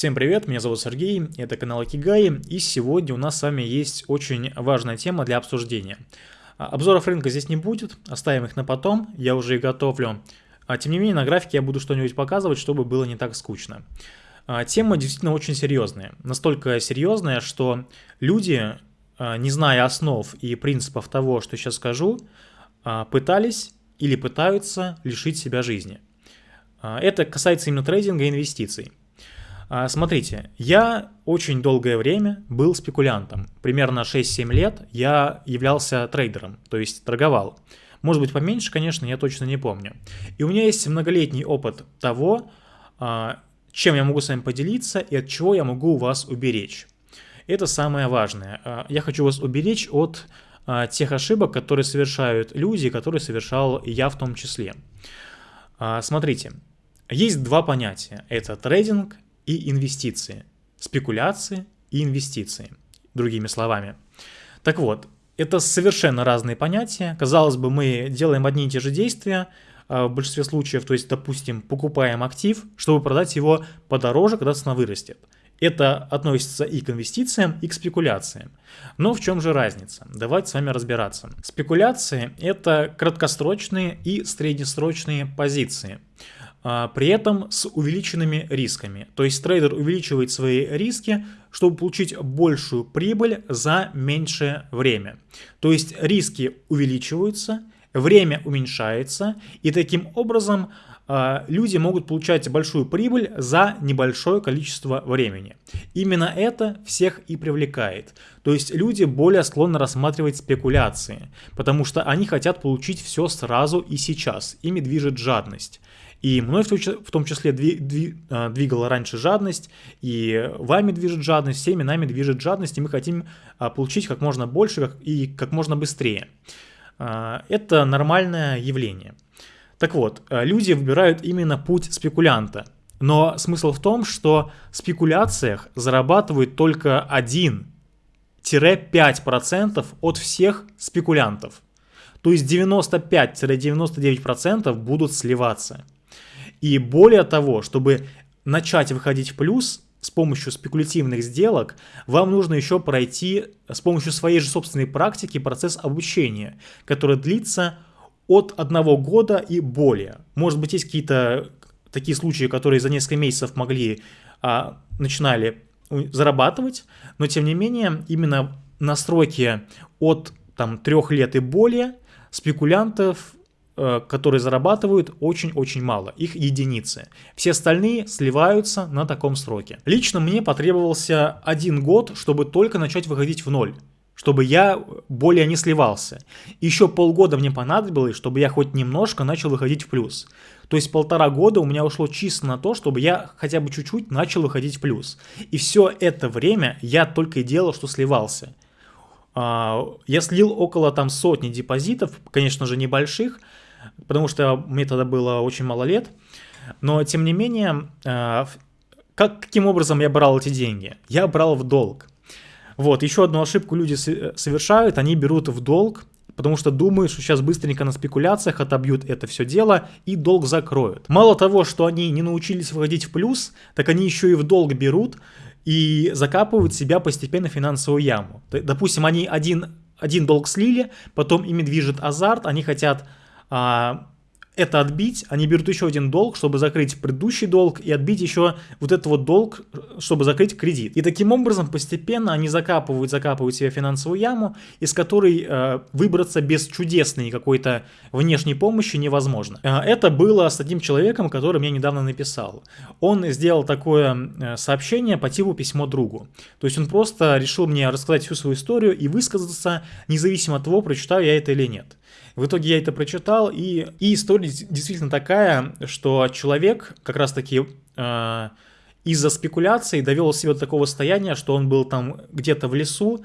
Всем привет, меня зовут Сергей, это канал Акигай, и сегодня у нас с вами есть очень важная тема для обсуждения. А, обзоров рынка здесь не будет, оставим их на потом, я уже их готовлю. А, тем не менее, на графике я буду что-нибудь показывать, чтобы было не так скучно. А, тема действительно очень серьезная, настолько серьезная, что люди, не зная основ и принципов того, что сейчас скажу, пытались или пытаются лишить себя жизни. Это касается именно трейдинга и инвестиций. А, смотрите, я очень долгое время был спекулянтом. Примерно 6-7 лет я являлся трейдером, то есть торговал. Может быть поменьше, конечно, я точно не помню. И у меня есть многолетний опыт того, а, чем я могу с вами поделиться и от чего я могу вас уберечь. Это самое важное. А, я хочу вас уберечь от тех ошибок, которые совершают люди, которые совершал я в том числе. Смотрите, есть два понятия. Это трейдинг и инвестиции. Спекуляции и инвестиции, другими словами. Так вот, это совершенно разные понятия. Казалось бы, мы делаем одни и те же действия, а, в большинстве случаев, то есть, допустим, покупаем актив, чтобы продать его подороже, когда цена вырастет. Это относится и к инвестициям, и к спекуляциям. Но в чем же разница? Давайте с вами разбираться. Спекуляции – это краткосрочные и среднесрочные позиции. А, при этом с увеличенными рисками. То есть трейдер увеличивает свои риски, чтобы получить большую прибыль за меньшее время. То есть риски увеличиваются, время уменьшается, и таким образом люди могут получать большую прибыль за небольшое количество времени. Именно это всех и привлекает. То есть люди более склонны рассматривать спекуляции, потому что они хотят получить все сразу и сейчас. Ими движет жадность. И мной в том числе а, двигала раньше жадность, и вами движет жадность, всеми нами движет жадность, и мы хотим а, получить как можно больше и как можно быстрее. А, это нормальное явление. Так вот, люди выбирают именно путь спекулянта. Но смысл в том, что в спекуляциях зарабатывают только 1-5% от всех спекулянтов. То есть 95-99% будут сливаться. И более того, чтобы начать выходить в плюс с помощью спекулятивных сделок, вам нужно еще пройти с помощью своей же собственной практики процесс обучения, который длится от одного года и более. Может быть, есть какие-то такие случаи, которые за несколько месяцев могли, а, начинали зарабатывать, но тем не менее именно настройки от там, трех лет и более спекулянтов Э, которые зарабатывают очень-очень мало, их единицы. Все остальные сливаются на таком сроке. Лично мне потребовался один год, чтобы только начать выходить в ноль чтобы я более не сливался. Еще полгода мне понадобилось, чтобы я хоть немножко начал выходить в плюс. То есть полтора года у меня ушло чисто на то, чтобы я хотя бы чуть-чуть начал выходить в плюс. И все это время я только и делал, что сливался. А, я слил около там сотни депозитов, конечно же небольших, потому что мне тогда было очень мало лет. Но, тем не менее, э, как, каким образом я брал эти деньги? Я брал в долг. Вот, еще одну ошибку люди совершают, они берут в долг, потому что думают, что сейчас быстренько на спекуляциях отобьют это все дело и долг закроют. Мало того, что они не научились выходить в плюс, так они еще и в долг берут и закапывают себя постепенно в финансовую яму. Допустим, они один, один долг слили, потом ими движет азарт, они хотят а, это отбить, они берут еще один долг, чтобы закрыть предыдущий долг, и отбить еще вот этот вот долг, чтобы закрыть кредит. И таким образом постепенно они закапывают, закапывают себе финансовую яму, из которой э, выбраться без чудесной какой-то внешней помощи невозможно. Э, это было с одним человеком, который мне недавно написал. Он сделал такое э, сообщение по типу письмо другу. То есть он просто решил мне рассказать всю свою историю и высказаться, независимо от того, прочитаю я это или нет. В итоге я это прочитал, и, и история действительно такая, что человек как раз-таки э, из-за спекуляций довел себя до такого состояния, что он был там где-то в лесу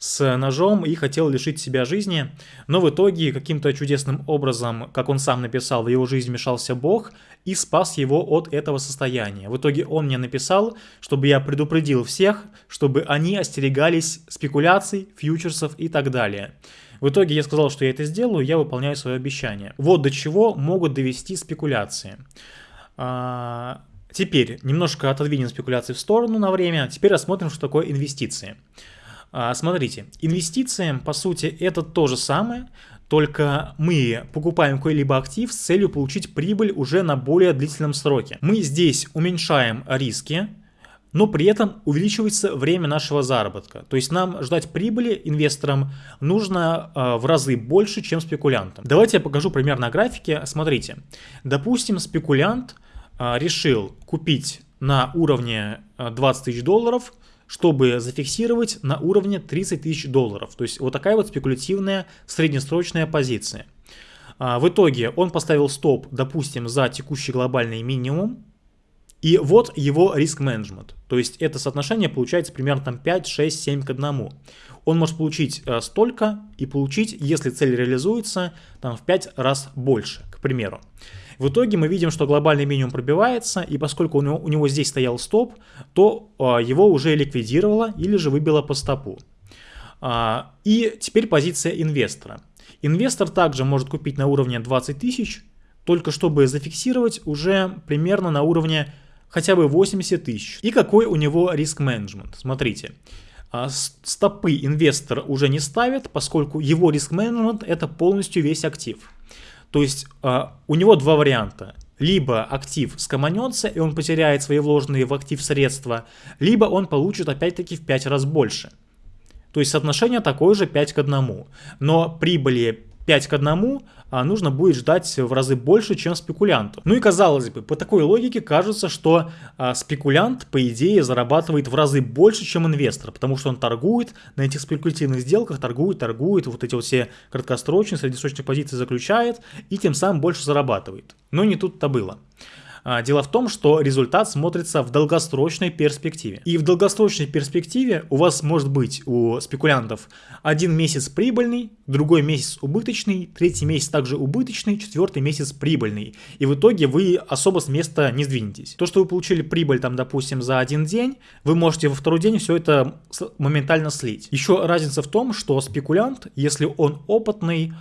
с ножом и хотел лишить себя жизни, но в итоге каким-то чудесным образом, как он сам написал, в его жизнь вмешался Бог и спас его от этого состояния. В итоге он мне написал, чтобы я предупредил всех, чтобы они остерегались спекуляций, фьючерсов и так далее. В итоге я сказал, что я это сделаю, я выполняю свое обещание. Вот до чего могут довести спекуляции. А, Теперь немножко отодвинем спекуляции в сторону на время. Теперь рассмотрим, что такое инвестиции. А, смотрите, инвестиции, по сути, это то же самое, только мы покупаем какой-либо актив с целью получить прибыль уже на более длительном сроке. Мы здесь уменьшаем риски, но при этом увеличивается время нашего заработка. То есть нам ждать прибыли инвесторам нужно э, в разы больше, чем спекулянтам. Давайте я покажу пример на графике. Смотрите, допустим, спекулянт э, решил купить на уровне 20 тысяч долларов чтобы зафиксировать на уровне 30 тысяч долларов. То есть вот такая вот спекулятивная среднесрочная позиция. А, в итоге он поставил стоп, допустим, за текущий глобальный минимум. И вот его риск-менеджмент. То есть это соотношение получается примерно там 5, 6, 7 к 1. Он может получить э, столько и получить, если цель реализуется, там в 5 раз больше, к примеру. В итоге мы видим, что глобальный минимум пробивается, и поскольку у него, у него здесь стоял стоп, то а, его уже ликвидировало или же выбило по стопу. А, и теперь позиция инвестора. Инвестор также может купить на уровне 20 тысяч, только чтобы зафиксировать уже примерно на уровне хотя бы 80 тысяч. И какой у него риск-менеджмент? Смотрите. А, стопы инвестор уже не ставит, поскольку его риск-менеджмент это полностью весь актив. То есть э, у него два варианта. Либо актив скоманется, и он потеряет свои вложенные в актив средства, либо он получит опять-таки в 5 раз больше. То есть соотношение такое же 5 к 1. Но прибыли 5 к 1 а нужно будет ждать в разы больше, чем спекулянту. Ну и казалось бы, по такой логике кажется, что а, спекулянт, по идее, зарабатывает в разы больше, чем инвестор, потому что он торгует на этих спекулятивных сделках, торгует, торгует, вот эти вот все краткосрочные, среднесрочные позиции заключает и тем самым больше зарабатывает. Но не тут-то было. А, дело в том, что результат смотрится в долгосрочной перспективе. И в долгосрочной перспективе у вас может быть у спекулянтов один месяц прибыльный, другой месяц убыточный, третий месяц также убыточный, четвертый месяц прибыльный. И в итоге вы особо с места не сдвинетесь. То, что вы получили прибыль там, допустим, за один день, вы можете во второй день все это моментально слить. Еще разница в том, что спекулянт, если он опытный,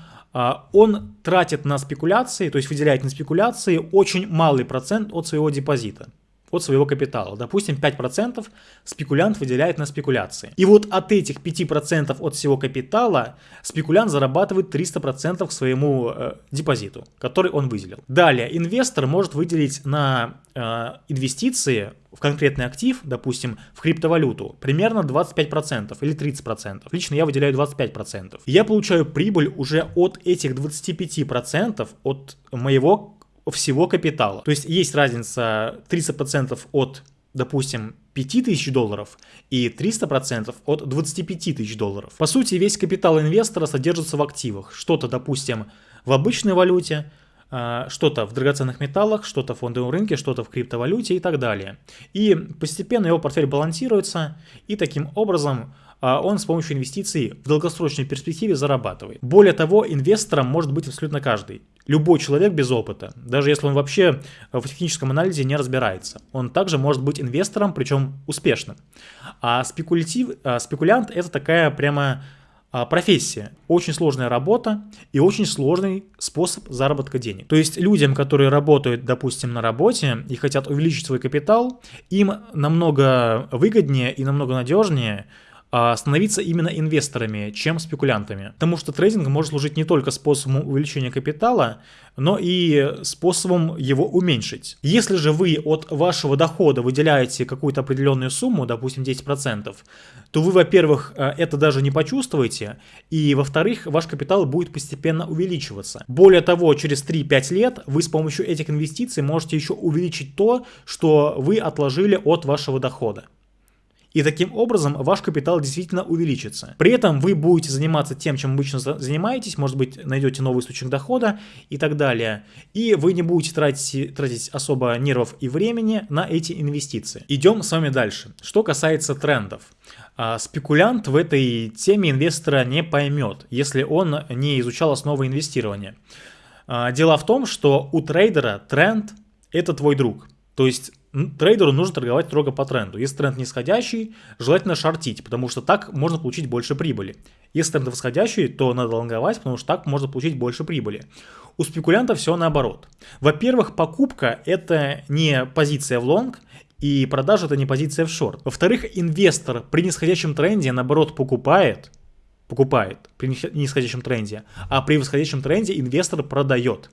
он тратит на спекуляции, то есть выделяет на спекуляции очень малый процент от своего депозита от своего капитала. Допустим, 5% спекулянт выделяет на спекуляции. И вот от этих 5% от всего капитала спекулянт зарабатывает 300% к своему э, депозиту, который он выделил. Далее, инвестор может выделить на э, инвестиции в конкретный актив, допустим, в криптовалюту, примерно 25% или 30%. Лично я выделяю 25%. Я получаю прибыль уже от этих 25% от моего всего капитала. То есть есть разница 30% от, допустим, 5000 долларов и 300% от 25 тысяч долларов. По сути, весь капитал инвестора содержится в активах. Что-то, допустим, в обычной валюте, а, что-то в драгоценных металлах, что-то в фондовом рынке, что-то в криптовалюте и так далее. И постепенно его портфель балансируется, и таким образом а он с помощью инвестиций в долгосрочной перспективе зарабатывает. Более того, инвестором может быть абсолютно каждый. Любой человек без опыта, даже если он вообще в техническом анализе не разбирается, он также может быть инвестором, причем успешным. А спекулятив, а спекулянт это такая прямо а, профессия, очень сложная работа и очень сложный способ заработка денег. То есть людям, которые работают, допустим, на работе и хотят увеличить свой капитал, им намного выгоднее и намного надежнее становиться именно инвесторами, чем спекулянтами. Потому что трейдинг может служить не только способом увеличения капитала, но и способом его уменьшить. Если же вы от вашего дохода выделяете какую-то определенную сумму, допустим 10%, то вы, во-первых, э, это даже не почувствуете, и, во-вторых, ваш капитал будет постепенно увеличиваться. Более того, через 3-5 лет вы с помощью этих инвестиций можете еще увеличить то, что вы отложили от вашего дохода. И таким образом ваш капитал действительно увеличится. При этом вы будете заниматься тем, чем обычно занимаетесь, может быть, найдете новый источник дохода и так далее. И вы не будете тратить, тратить особо нервов и времени на эти инвестиции. Идем с вами дальше. Что касается трендов. А, спекулянт в этой теме инвестора не поймет, если он не изучал основы инвестирования. А, дело в том, что у трейдера тренд – это твой друг. То есть трейдеру нужно торговать строго по тренду. Если тренд нисходящий, желательно шортить, потому что так можно получить больше прибыли. Если тренд восходящий, то надо лонговать, потому что так можно получить больше прибыли. У спекулянта все наоборот. Во-первых, покупка это не позиция в лонг, и продажа это не позиция в шорт. Во-вторых, инвестор при нисходящем тренде наоборот покупает, покупает при нисходящем тренде, а при восходящем тренде инвестор продает.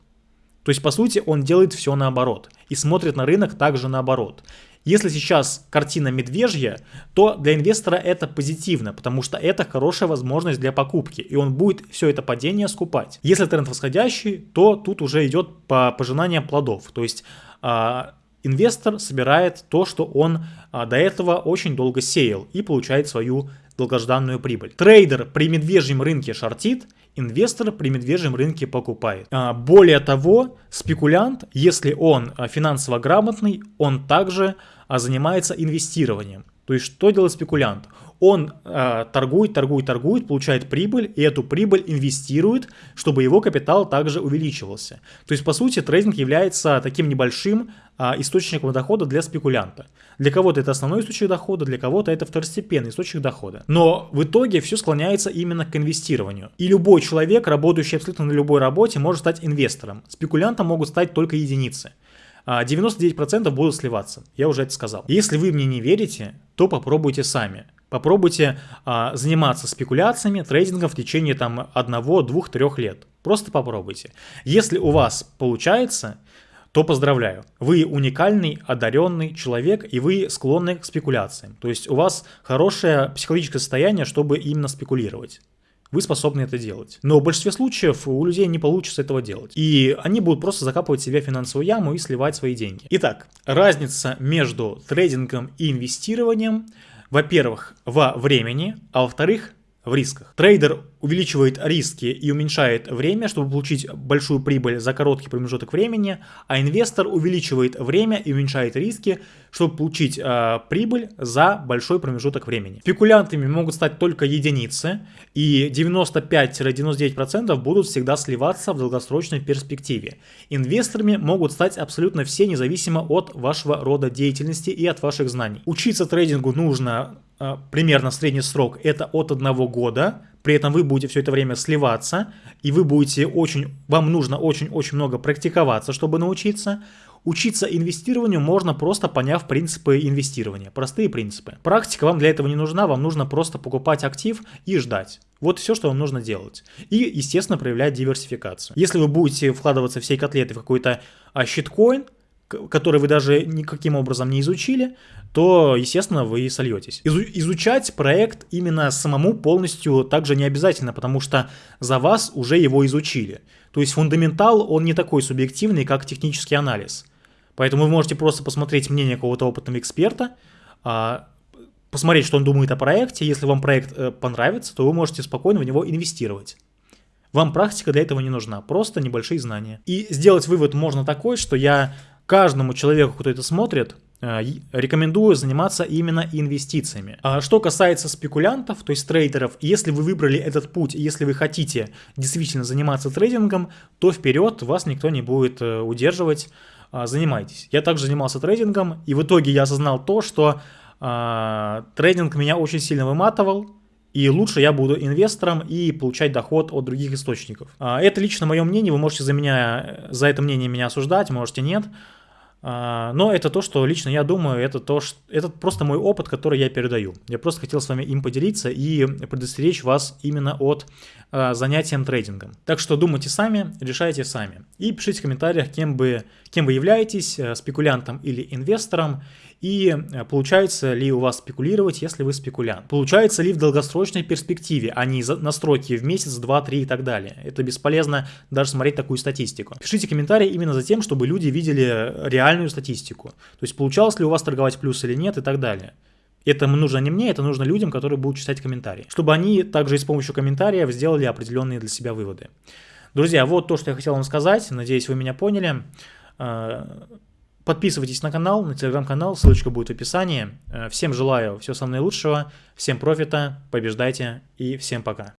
То есть, по сути, он делает все наоборот и смотрит на рынок также наоборот. Если сейчас картина медвежья, то для инвестора это позитивно, потому что это хорошая возможность для покупки, и он будет все это падение скупать. Если тренд восходящий, то тут уже идет по пожинанию плодов, то есть а, инвестор собирает то, что он а, до этого очень долго сеял и получает свою долгожданную прибыль. Трейдер при медвежьем рынке шортит, инвестор при медвежьем рынке покупает. А, более того, спекулянт, если он а, финансово грамотный, он также занимается инвестированием. То есть что делает спекулянт? Он э, торгует, торгует, торгует, получает прибыль, и эту прибыль инвестирует, чтобы его капитал также увеличивался. То есть, по сути, трейдинг является таким небольшим источником дохода для спекулянта. Для кого-то это основной источник дохода, для кого-то это второстепенный источник дохода. Но в итоге все склоняется именно к инвестированию. И любой человек, работающий абсолютно на любой работе, может стать инвестором. Спекулянтом могут стать только единицы. 99% будут сливаться, я уже это сказал. Если вы мне не верите, то попробуйте сами. Попробуйте а, заниматься спекуляциями, трейдингом в течение там одного, двух, трех лет. Просто попробуйте. Если у вас получается, то поздравляю. Вы уникальный, одаренный человек, и вы склонны к спекуляциям. То есть у вас хорошее психологическое состояние, чтобы именно спекулировать. Вы способны это делать. Но в большинстве случаев у людей не получится этого делать. И они будут просто закапывать себя в финансовую яму и сливать свои деньги. Итак, разница между трейдингом и инвестированием – во-первых, во времени, а во-вторых, в рисках. Трейдер увеличивает риски и уменьшает время, чтобы получить большую прибыль за короткий промежуток времени, а инвестор увеличивает время и уменьшает риски, чтобы получить э, прибыль за большой промежуток времени. Спекулянтами могут стать только единицы, и 95-99% будут всегда сливаться в долгосрочной перспективе. Инвесторами могут стать абсолютно все, независимо от вашего рода деятельности и от ваших знаний. Учиться трейдингу нужно примерно средний срок это от одного года, при этом вы будете все это время сливаться, и вы будете очень, вам нужно очень-очень много практиковаться, чтобы научиться. Учиться инвестированию можно просто поняв принципы инвестирования, простые принципы. Практика вам для этого не нужна, вам нужно просто покупать актив и ждать. Вот все, что вам нужно делать. И, естественно, проявлять диверсификацию. Если вы будете вкладываться всей котлеты в какой-то а, щиткоин, который вы даже никаким образом не изучили, то, естественно, вы сольетесь. Изу изучать проект именно самому полностью также не обязательно, потому что за вас уже его изучили. То есть фундаментал, он не такой субъективный, как технический анализ. Поэтому вы можете просто посмотреть мнение какого-то опытного эксперта, а, посмотреть, что он думает о проекте. Если вам проект э, понравится, то вы можете спокойно в него инвестировать. Вам практика для этого не нужна, просто небольшие знания. И сделать вывод можно такой, что я каждому человеку, кто это смотрит, э, рекомендую заниматься именно инвестициями. А что касается спекулянтов, то есть трейдеров, если вы выбрали этот путь, если вы хотите действительно заниматься трейдингом, то вперед вас никто не будет э, удерживать, а, занимайтесь. Я также занимался трейдингом, и в итоге я осознал то, что а, трейдинг меня очень сильно выматывал, и лучше я буду инвестором и получать доход от других источников. А, это лично мое мнение, вы можете за меня, за это мнение меня осуждать, можете нет. А, но это то, что лично я думаю, это, то, что, это просто мой опыт, который я передаю. Я просто хотел с вами им поделиться и предостеречь вас именно от а, занятием трейдингом. Так что думайте сами, решайте сами. И пишите в комментариях, кем, бы, кем вы являетесь, э, спекулянтом или инвестором, и э, получается ли у вас спекулировать, если вы спекулянт. Получается ли в долгосрочной перспективе, а не настройки в месяц, два, три и так далее. Это бесполезно даже смотреть такую статистику. Пишите комментарии именно за тем, чтобы люди видели реальную статистику. То есть получалось ли у вас торговать плюс или нет и так далее. Это нужно не мне, это нужно людям, которые будут читать комментарии. Чтобы они также и с помощью комментариев сделали определенные для себя выводы. Друзья, вот то, что я хотел вам сказать. Надеюсь, вы меня поняли. Подписывайтесь на канал, на телеграм-канал, ссылочка будет в описании. Э, всем желаю всего самого наилучшего, всем профита, побеждайте и всем пока.